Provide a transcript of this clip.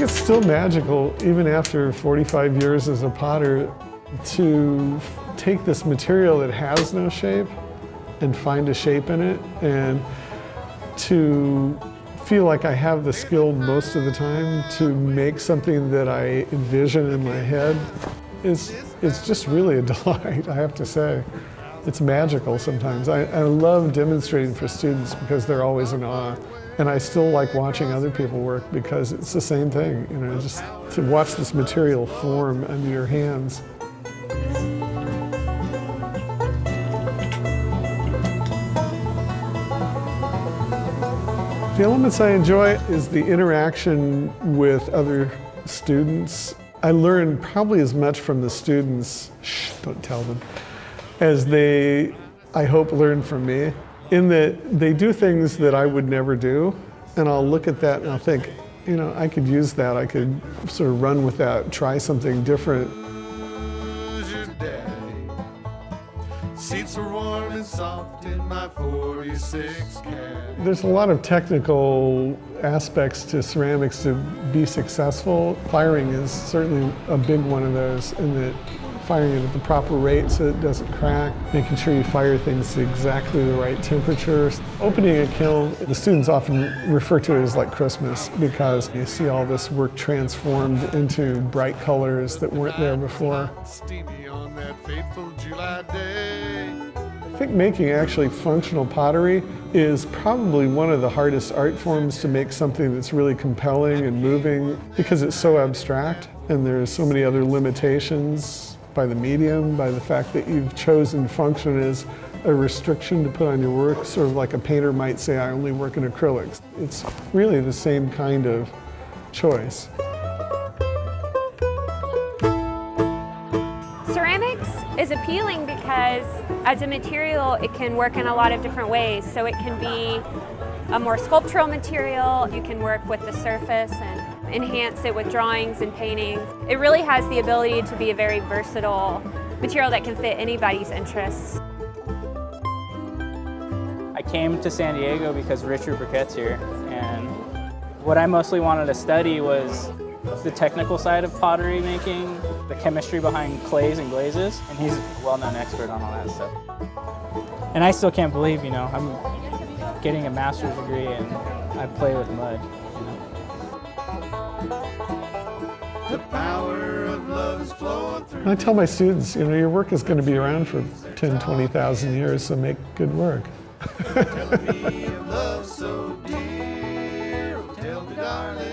think it's still magical, even after 45 years as a potter, to take this material that has no shape and find a shape in it and to feel like I have the skill most of the time to make something that I envision in my head It's, is just really a delight, I have to say. It's magical sometimes. I, I love demonstrating for students because they're always in awe. And I still like watching other people work because it's the same thing, you know, just to watch this material form under your hands. The elements I enjoy is the interaction with other students. I learn probably as much from the students, shh, don't tell them, as they, I hope, learn from me. In that they do things that I would never do, and I'll look at that and I'll think, you know, I could use that, I could sort of run with that, try something different. Seats are warm and soft in my 46 cab. There's a lot of technical aspects to ceramics to be successful. Firing is certainly a big one of those in that firing it at the proper rate so it doesn't crack, making sure you fire things to exactly the right temperature. Opening a kiln, the students often refer to it as like Christmas because you see all this work transformed into bright colors that weren't there before. I think making actually functional pottery is probably one of the hardest art forms to make something that's really compelling and moving because it's so abstract and there's so many other limitations by the medium, by the fact that you've chosen function as a restriction to put on your work, sort of like a painter might say, I only work in acrylics. It's really the same kind of choice. Ceramics is appealing because as a material, it can work in a lot of different ways. So it can be a more sculptural material, you can work with the surface and enhance it with drawings and paintings. It really has the ability to be a very versatile material that can fit anybody's interests. I came to San Diego because Richard Burkett's here and what I mostly wanted to study was the technical side of pottery making, the chemistry behind clays and glazes, and he's a well-known expert on all that stuff. And I still can't believe, you know, I'm getting a master's degree and I play with mud. I tell my students, you know, your work is going to be around for 10, 20,000 years, so make good work.